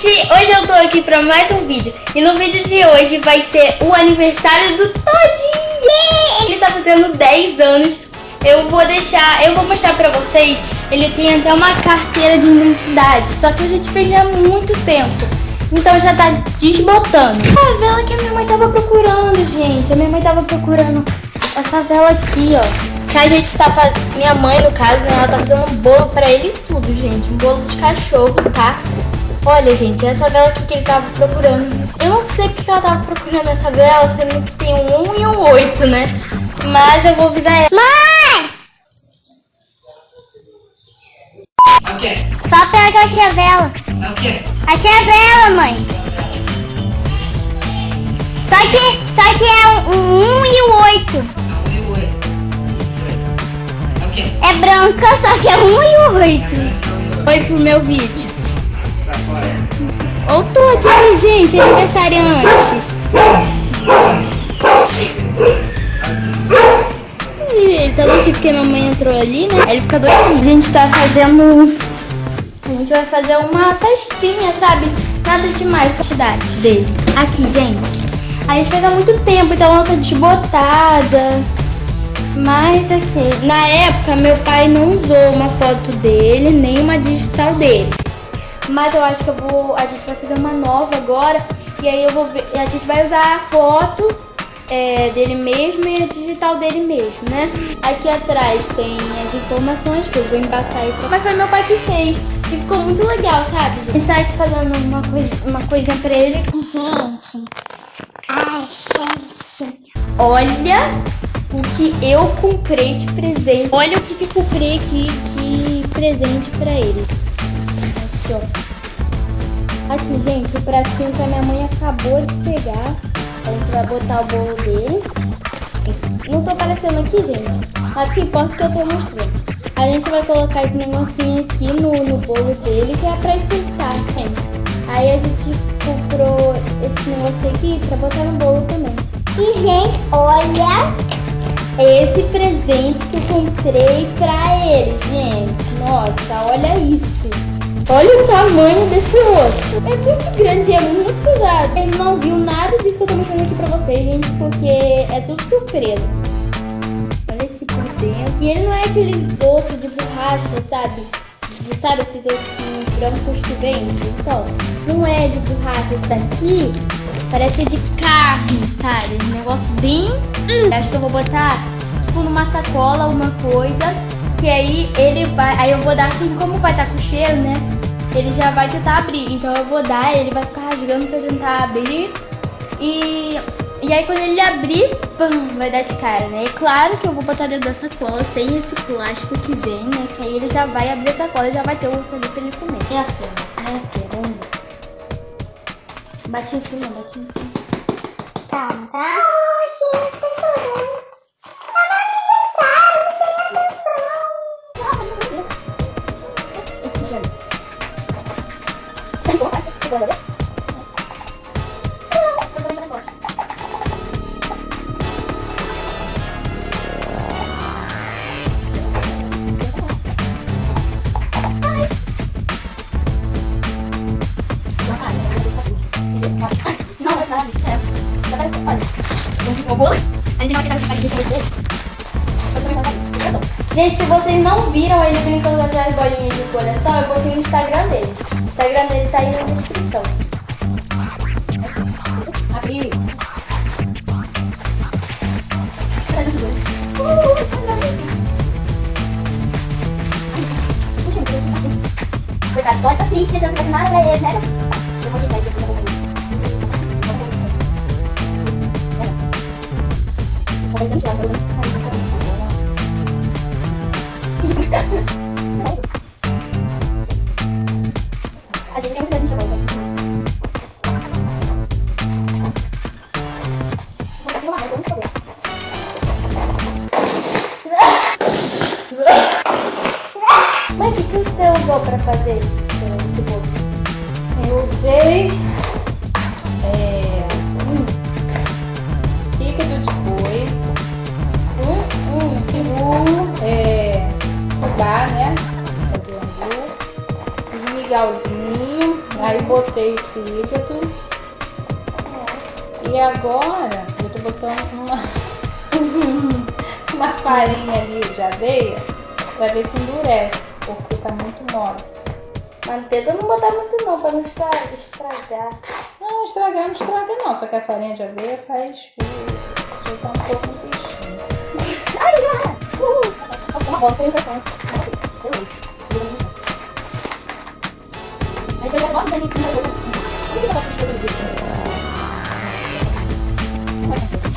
gente! Hoje eu tô aqui pra mais um vídeo. E no vídeo de hoje vai ser o aniversário do Todd. Ele tá fazendo 10 anos. Eu vou deixar, eu vou mostrar pra vocês. Ele tem até uma carteira de identidade Só que a gente fez há muito tempo. Então já tá desbotando. A vela que a minha mãe tava procurando, gente. A minha mãe tava procurando essa vela aqui, ó. Que a gente tá fazendo, minha mãe no caso, né, ela tá fazendo um bolo pra ele e tudo, gente, um bolo de cachorro, tá? Olha, gente, essa vela aqui que ele tava procurando. Eu não sei porque ela tava procurando essa vela, sendo que tem um 1 e um 8, né? Mas eu vou avisar ela. Mãe! É o quê? Fala pra ela que eu achei a vela. É o quê? Achei a vela, mãe. Só que, só que é um 1 e um 8. É um e o oito. É o quê? É branca, só que é um e um 8. Oi pro meu vídeo. Ô, Todd aí, gente, aniversariantes. Ele tá doidinho porque minha mãe entrou ali, né? Ele fica doidinho. A gente tá fazendo... A gente vai fazer uma festinha, sabe? Nada demais, quantidade dele. Aqui, gente. A gente fez há muito tempo, então ela tá desbotada. Mas aqui, na época, meu pai não usou uma foto dele, nem uma digital dele. Mas eu acho que eu vou. A gente vai fazer uma nova agora. E aí eu vou ver. A gente vai usar a foto é, dele mesmo e a digital dele mesmo, né? Aqui atrás tem as informações que eu vou embaçar aí. pra- Mas foi meu pai que fez. E ficou muito legal, sabe? A gente tá aqui fazendo uma, coisa, uma coisinha pra ele. Gente. Ai, gente. Olha o que eu comprei de presente. Olha o que eu comprei aqui de presente pra ele. Aqui, ó. Aqui, gente, o pratinho que a minha mãe acabou de pegar. A gente vai botar o bolo dele. Não tô aparecendo aqui, gente. Mas que importa é que eu tô mostrando. A gente vai colocar esse negocinho aqui no, no bolo dele, que é pra enfeitar, gente. Aí a gente comprou esse negócio aqui pra botar no bolo também. E, gente, olha. Esse presente que eu comprei pra ele, gente. Nossa, olha isso. Olha o tamanho desse osso. É muito grande, é muito pesado. Ele não viu nada disso que eu tô mostrando aqui pra vocês, gente, porque é tudo surpresa. Olha aqui por dentro. E ele não é aquele osso de borracha, sabe? De, sabe esses ossinhos brancos que vende? Então, não é de borracha. Esse daqui parece de carne, sabe? Um negócio bem... Hum. Acho que eu vou botar, tipo, numa sacola, uma coisa. Que aí ele vai... Aí eu vou dar assim, como vai estar com cheiro, né? Ele já vai tentar abrir. Então eu vou dar, ele vai ficar rasgando pra tentar abrir. E... E aí quando ele abrir, pum, vai dar de cara, né? E claro que eu vou botar dentro da sacola sem esse plástico que vem, né? Que aí ele já vai abrir a sacola e já vai ter o osso ali pra ele comer. É a feira, é a vamos ver. Bate em cima, bate em cima. Calma, tá? Oh, gente, tá chorando. Gente, se vocês não viram ele brincando com essas bolinhas de coração, eu postei no Instagram dele. Instagram dele tá aí na descrição. Abri. Coitado, gosta triste, você não faz nada pra ele, né? Eu vou dar, eu vou te dar. Talvez eu te Aí botei fígado. E agora eu tô botando uma, uma farinha ali de aveia pra ver se endurece, porque tá muito mole. Mas tenta não botar muito não, pra não estra- estragar. Não, estragar não estraga não, só que a farinha de aveia faz uh, soltar um pouco no peixinho. Ai, garra! Uhul! Uma sem impressão. Beleza. Aí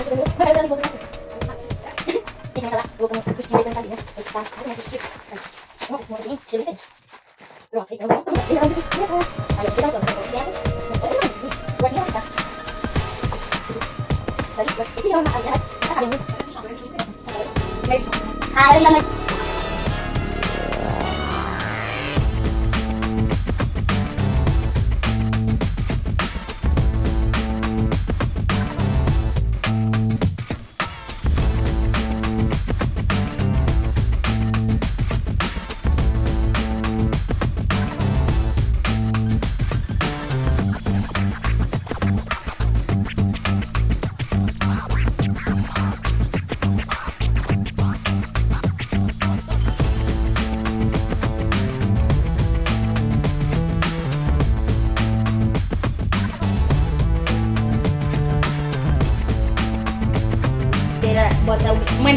Nossa,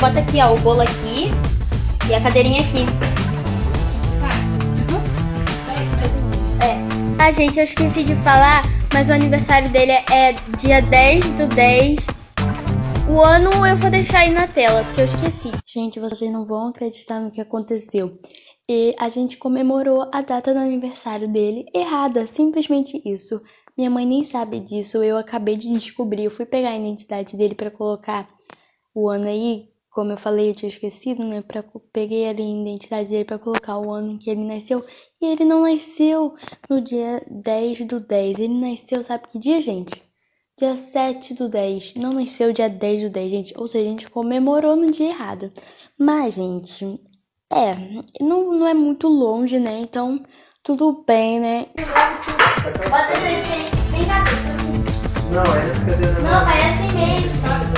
Bota aqui, ó, o bolo aqui e a cadeirinha aqui. É. Ah, gente, eu esqueci de falar, mas o aniversário dele é dia 10 do 10. O ano eu vou deixar aí na tela, porque eu esqueci. Gente, vocês não vão acreditar no que aconteceu. E a gente comemorou a data do aniversário dele errada, simplesmente isso. Minha mãe nem sabe disso, eu acabei de descobrir. Eu fui pegar a identidade dele pra colocar o ano aí, como eu falei, eu tinha esquecido, né? Pra, peguei ali a identidade dele pra colocar o ano em que ele nasceu. E ele não nasceu no dia 10 do 10. Ele nasceu, sabe que dia, gente? Dia 7 do 10. Não nasceu dia 10 do 10, gente. Ou seja, a gente comemorou no dia errado. Mas, gente, é, não, não é muito longe, né? Então, tudo bem, né? Bota ele vem cá. Não, é essa cadeira Não, vai assim mesmo. Vem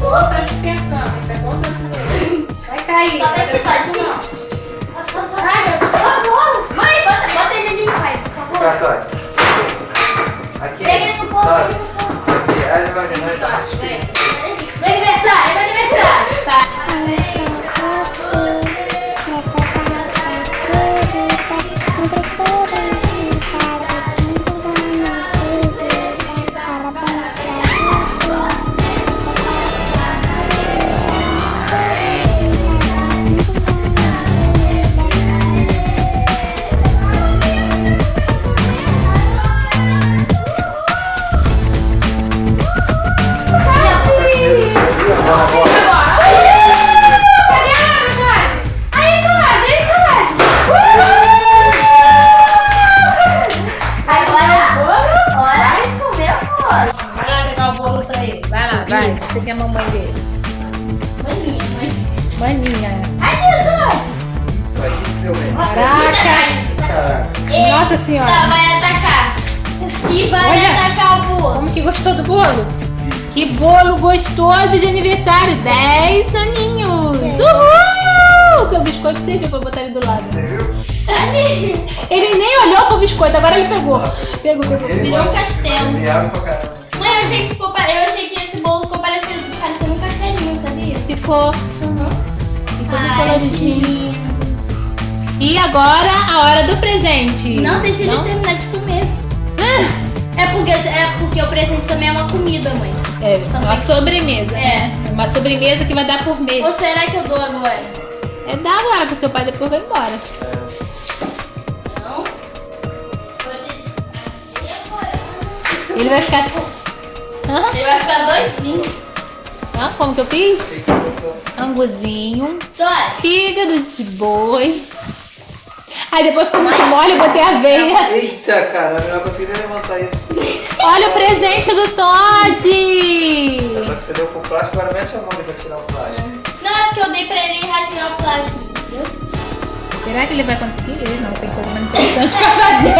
Só tá esquentando, pergunta assim. Vai cair. Só vai aqui, tadinho. Mãe, bota, bota ele ali, pai, por favor. Cartório. Aqui. Pra botar ele do lado. Você viu? Ele nem olhou pro biscoito, agora ele pegou. Pegou, pegou. Ele Virou um castelo. Ele. Mãe, eu achei que, ficou, eu achei que esse bolo ficou parecendo, parecendo um castelinho, sabia? Ficou. Ficou Ai, coloridinho. E agora a hora do presente. Não, deixa ele Não? terminar de comer. É porque, é porque o presente também é uma comida, mãe. É, uma sobremesa. É. Uma sobremesa que vai dar por mês. Ou será que eu dou agora? É dar agora pro seu pai, depois vai embora. Não? Ele vai ficar. Hã? Ele vai ficar doisinho. Hã? Como que eu fiz? Anguzinho, Dois. fígado de boi. Aí depois ficou muito mole, eu botei aveia. Eita, caramba, eu não consegui nem levantar isso. Olha o presente do Todd! É só que você deu com o plástico, agora mete a mão pra tirar o plástico. Porque eu dei pra ele rasgar o plástico. Será que ele vai conseguir? Não, tem coisa mais importante pra fazer.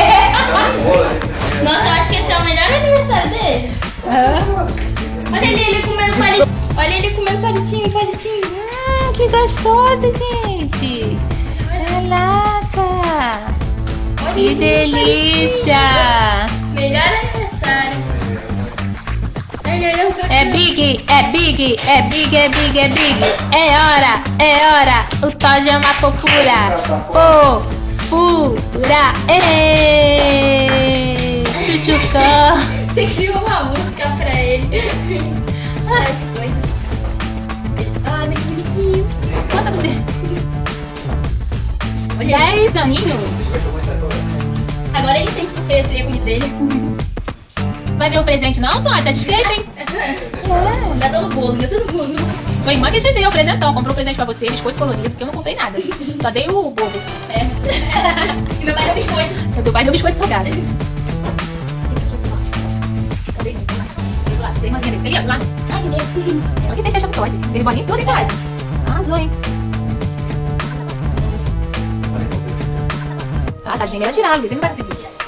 Nossa, eu acho que esse é o melhor aniversário dele. Olha ele, ele comendo palitinho. Olha ele comendo palitinho, palitinho. Hum, que gostoso, gente! Caraca! Que delícia! Melhor aniversário. É big, é big, é big, é big, é big. É hora, é hora. O Todd é uma fofura. Fofura. Ê! Chuchucão. Você criou uma música pra ele. Ai, que coisa. Ai, meu bonitinho. Conta pra ele. Olha, 10 aninhos. agora ele tem eu tirei a comida dele. Vai ver o presente não, Todd? Tá desfeito, hein? Ainda tô no bolo, ainda tô no bolo. Sua irmã que te deu o presentão. Comprou um presente pra você, biscoito colorido, porque eu não comprei nada. Só dei o bolo. É. E meu pai deu biscoito. O teu pai deu biscoito salgado. Cadê? Lá, sem irmãzinha dele. Ali, ó, lá. Ai, meu. Ela que tem festa pro Todd. Teve bolinho tudo em Todd. Arrasou, hein? Ah, tadinho, melhor tirar, às vezes ele não vai conseguir.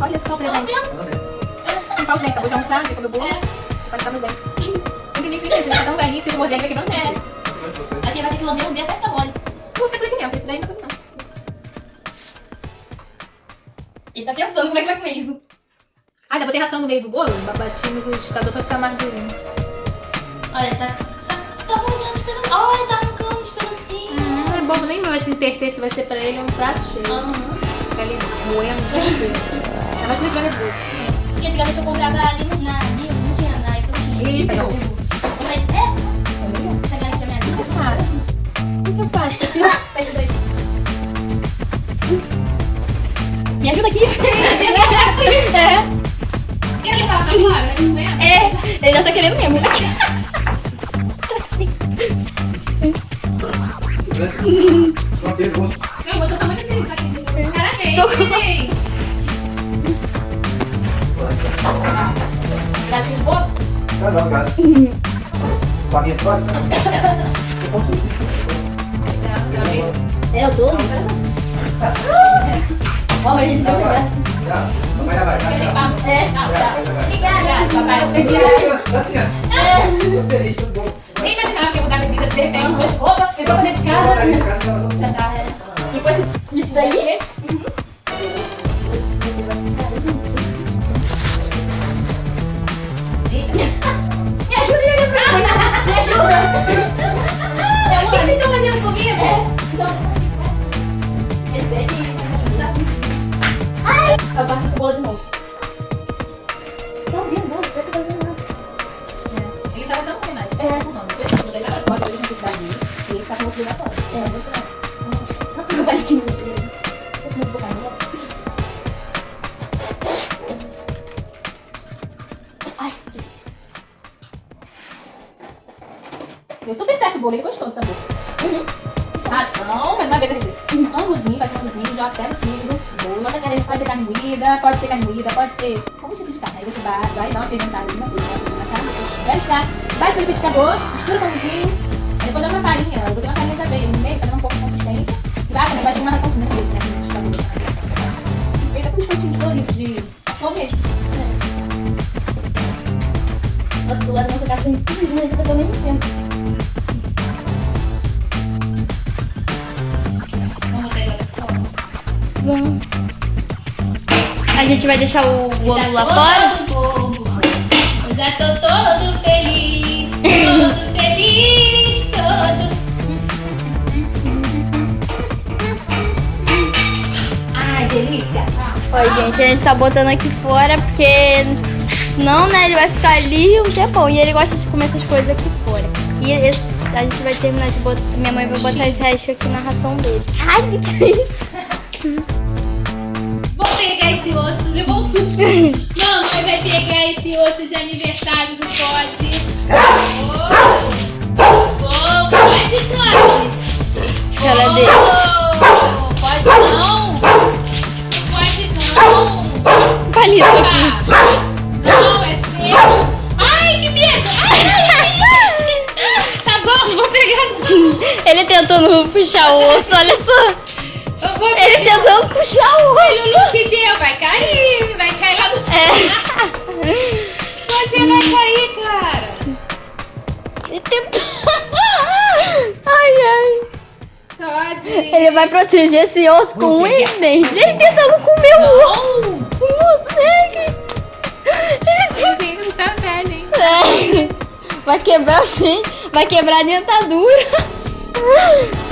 Olha só o presente. Limpar os dentes, acabou de almoçar, já comeu bolo. Pode limpar meus dentes. Não tem nem que fazer, tá tão velhinho, se ele morder, ele vai quebrar o dente. Acho que ele vai ter que lamber, lamber até ficar mole. Vou ficar por aqui mesmo, esse daí não come não. Ele tá pensando como é que vai comer isso. Ah, ainda botei ração no meio do bolo, bati no liquidificador pra ficar mais durinho. Olha, tá. Tá, tá pedacinhos. Olha, tá arrancando os pedacinhos. É bobo, nem vai se interter se vai ser pra ele um prato cheio. Aham. Fica ali moendo. Ainda mais estiver nervoso. Porque antigamente eu comprava ali na. ali, Não tinha na Apple, tinha. Eita, não. O site. É, essa garante é minha O que eu vida. faço? O que eu faço? Me ajuda aqui. É. Quer levar pra fora? É? É, ele já tá querendo mesmo. Uma pergunta. Não, mas eu tamanho desse isso aqui. Parabéns, Socorro. neném. Brasil bolo? Não, não, cara. Com a minha próxima? Eu posso sim. É, eu tô. Ó, mas ele deu graça. Vai, vai, vai. É. Tá. Obrigada. papai. Obrigada. Assim, ó. Tô feliz, tudo bom. Nem imaginava que ia mudar a visita de repente. Depois, opa, entrou pra dentro de casa. Já tá. Depois isso daí. Me ajuda a olhar. Me ajuda. O que vocês estão fazendo comigo? Então, ele pede. Ai! Eu passo o bolo de novo. De Pode ser carne moída, pode ser alguns tipos de carne. Aí você vai, vai dar uma fermentadazinha, coisa, vai cozinhar na carne, vai jogar, bate pelo liquidificador, mistura com o vizinho, aí depois dá uma farinha, eu botei uma farinha de aveia no meio pra dar um pouco de consistência. E vai também, vai ter uma ração cimento dele, né? E feita com biscoitinhos coloridos de cachorro mesmo. Nossa, do lado da nossa casa tem tudo, a gente tá nem centro. Vamos A gente vai deixar o bolo lá fora? Eu já tô todo feliz, todo feliz, todo. Ai, delícia. Ó, gente, a gente tá botando aqui fora porque não, né? Ele vai ficar ali um tempão. E ele gosta de comer essas coisas aqui fora. E esse, a gente vai terminar de botar. Minha mãe vai botar esse resto aqui na ração dele. Ai, que isso? Pegar esse osso, levou um susto. Mamãe vai pegar esse osso de aniversário do Todd. Oh, oh, pode. Ela oh. Pode não. Pode não. Palito aqui. Não, é seu. Ai, que medo. Ai, ai, ai. Tá bom, não vou pegar. Ele tentando puxar o osso, olha só. Vou Ele tentando puxar o Olha o osso. look deu, vai cair, vai cair lá no céu. É. Você vai cair, cara. Ele tentou. Ai, ai. Todd. Ele vai proteger esse osso com um dente. Ele tentando comer o osso. Não consegue. Ele Ele não tá velho, hein? É. Vai quebrar o dente, vai quebrar a dentadura.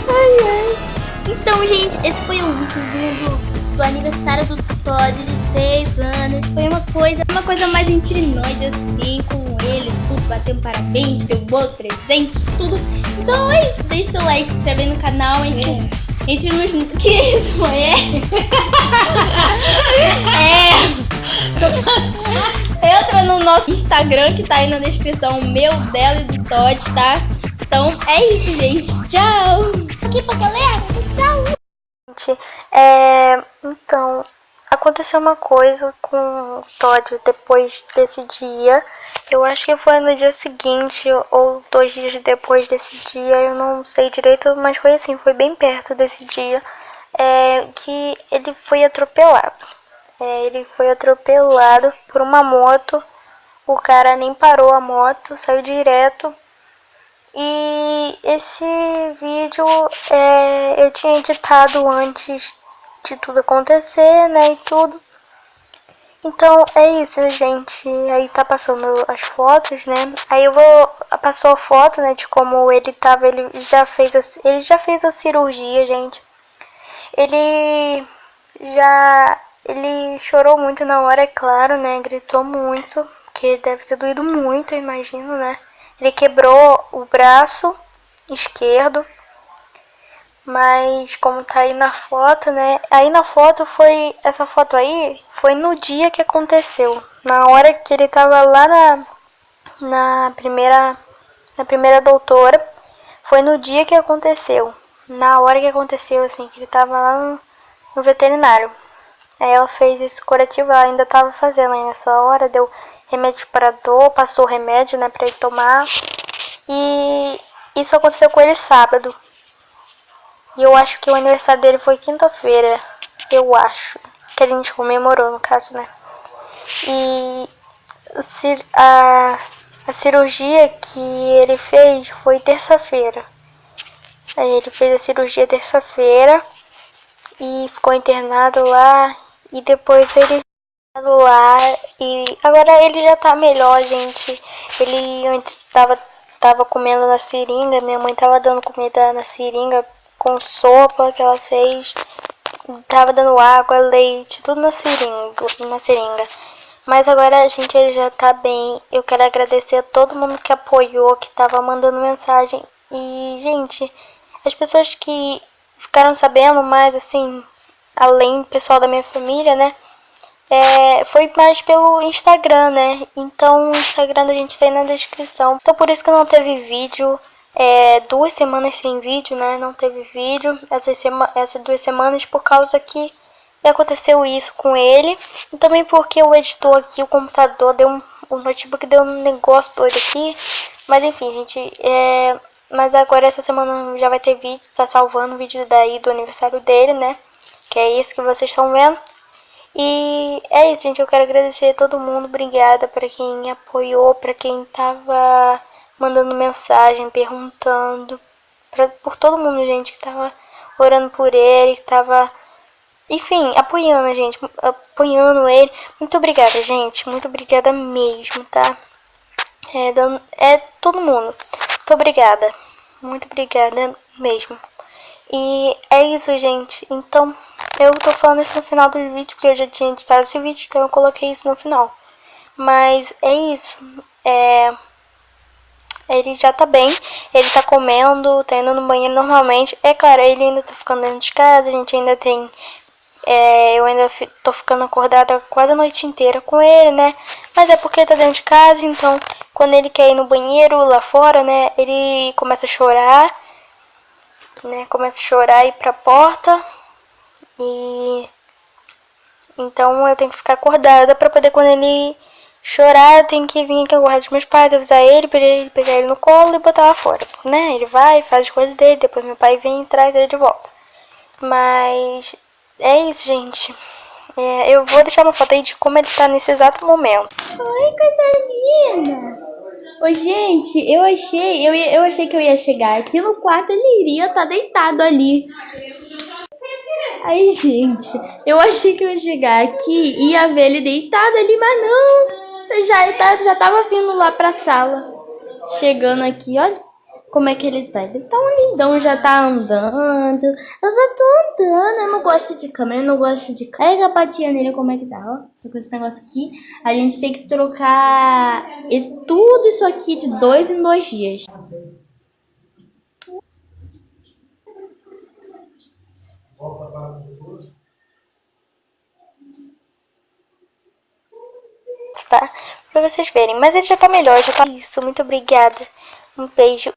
Ai, ai. Então, gente, esse foi o videozinho do, do aniversário do Todd de 10 anos. Foi uma coisa, uma coisa mais entre nós, assim, com ele, tudo, batendo parabéns, deu bolo, presentes, tudo. Então é isso, deixe seu like, se inscreve no canal, entre, entre nos... Que isso, mãe? É. é. Entra no nosso Instagram que tá aí na descrição, o meu, dela e do Todd, tá? Então é isso, gente. Tchau! Aqui pra galera. Gente, é, então, aconteceu uma coisa com o Todd depois desse dia. Eu acho que foi no dia seguinte ou dois dias depois desse dia, eu não sei direito, mas foi assim, foi bem perto desse dia, é, que ele foi atropelado. É, ele foi atropelado por uma moto, o cara nem parou a moto, saiu direto e esse vídeo é, eu tinha editado antes de tudo acontecer, né, e tudo. Então é isso, gente. Aí tá passando as fotos, né? Aí eu vou passou a foto, né, de como ele tava, ele já fez a, ele já fez a cirurgia, gente. Ele já ele chorou muito na hora, é claro, né? Gritou muito, que deve ter doído muito, eu imagino, né? Ele quebrou o braço esquerdo, mas como tá aí na foto, né? Aí na foto foi, essa foto aí foi no dia que aconteceu, na hora que ele tava lá na, na primeira, na primeira doutora, foi no dia que aconteceu, na hora que aconteceu, assim, que ele tava lá no, no veterinário. Aí ela fez esse curativo, ela ainda tava fazendo aí nessa hora, deu remédio para dor, passou o remédio, né, pra ele tomar. E isso aconteceu com ele sábado. E eu acho que o aniversário dele foi quinta-feira, eu acho. Que a gente comemorou, no caso, né. E a, a cirurgia que ele fez foi terça-feira. Ele fez a cirurgia terça-feira e ficou internado lá. E depois ele lá e agora ele já tá melhor, gente. Ele antes tava, tava comendo na seringa, minha mãe tava dando comida na seringa com sopa que ela fez. Tava dando água, leite, tudo na seringa, na seringa. Mas agora, gente, ele já tá bem. Eu quero agradecer a todo mundo que apoiou, que tava mandando mensagem. E, gente, as pessoas que ficaram sabendo mais, assim, além do pessoal da minha família, né? É, foi mais pelo Instagram, né? Então o Instagram da gente tá aí na descrição. Então por isso que não teve vídeo. É, duas semanas sem vídeo, né? Não teve vídeo essas, sema essas duas semanas por causa que aconteceu isso com ele. E também porque o editor aqui, o computador, deu um, o notebook deu um negócio doido aqui. Mas enfim, gente, é... Mas agora essa semana já vai ter vídeo, tá salvando o vídeo daí do aniversário dele, né? Que é esse que vocês estão vendo. E é isso, gente. Eu quero agradecer a todo mundo. Obrigada para quem apoiou, para quem tava mandando mensagem, perguntando. Pra, por todo mundo, gente, que tava orando por ele, que tava enfim, apoiando a gente, apoiando ele. Muito obrigada, gente. Muito obrigada mesmo, tá? É, dando, é todo mundo. Muito obrigada. Muito obrigada mesmo. E é isso, gente. Então, eu tô falando isso no final do vídeo, porque eu já tinha editado esse vídeo, então eu coloquei isso no final. Mas é isso. É... Ele já tá bem, ele tá comendo, tá indo no banheiro normalmente. É claro, ele ainda tá ficando dentro de casa, a gente ainda tem é, eu ainda tô ficando acordada quase a noite inteira com ele, né? Mas é porque ele tá dentro de casa, então quando ele quer ir no banheiro lá fora, né? Ele começa a chorar, né? Começa a chorar e ir pra porta. E então eu tenho que ficar acordada pra poder quando ele chorar, eu tenho que vir aqui aguardar dos meus pais, avisar ele, pra ele pegar ele no colo e botar lá fora, né? Ele vai, faz as coisas dele, depois meu pai vem e traz ele de volta. Mas é isso, gente. É, eu vou deixar uma foto aí de como ele tá nesse exato momento. Oi, coisa linda! Oi, gente, eu achei, eu, eu achei que eu ia chegar aqui no quarto, ele iria estar tá deitado ali. Aí, gente, eu achei que eu ia chegar aqui e ia ver ele deitado ali, mas não. Já, tá, já tava vindo lá pra sala. Chegando aqui, olha como é que ele tá. Ele tá um lindão, já tá andando. Eu só tô andando, eu não gosto de câmera, eu não gosto de Pega a patinha nele, como é que tá, ó. Com esse negócio aqui. A gente tem que trocar esse, tudo isso aqui de dois em dois dias. Tá? Pra vocês verem. Mas ele já tá melhor, já tá isso. Muito obrigada. Um beijo.